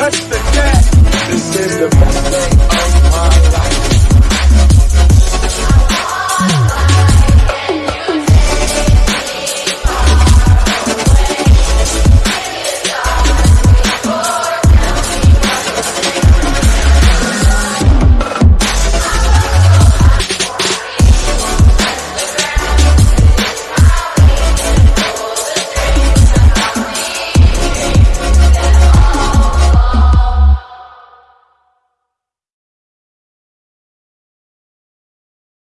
touch the cat. This is the best